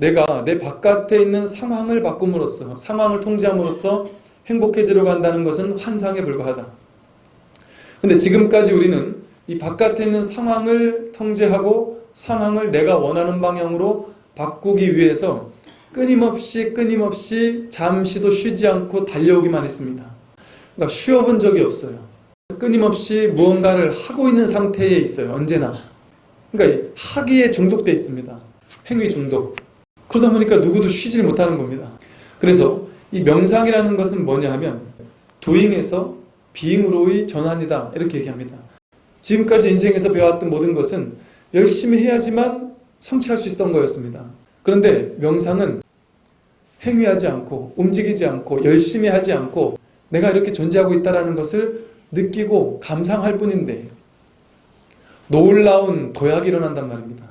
내가 내 바깥에 있는 상황을 바꿈으로써 상황을 통제함으로써 행복해지려고 한다는 것은 환상에 불과하다. 근데 지금까지 우리는 이 바깥에 있는 상황을 통제하고 상황을 내가 원하는 방향으로 바꾸기 위해서 끊임없이 끊임없이 잠시도 쉬지 않고 달려오기만 했습니다. 그러니까 쉬어본 적이 없어요. 끊임없이 무언가를 하고 있는 상태에 있어요. 언제나. 그러니까 하기에 중독돼 있습니다. 행위 중독. 그러다 보니까 누구도 쉬질 못하는 겁니다. 그래서 이 명상이라는 것은 뭐냐 하면 도잉에서 비잉으로의 전환이다. 이렇게 얘기합니다. 지금까지 인생에서 배워왔던 모든 것은 열심히 해야지만 성취할 수 있었던 거였습니다. 그런데 명상은 행위하지 않고 움직이지 않고 열심히 하지 않고 내가 이렇게 존재하고 있다는 것을 느끼고 감상할 뿐인데 놀라운 도약이 일어난단 말입니다.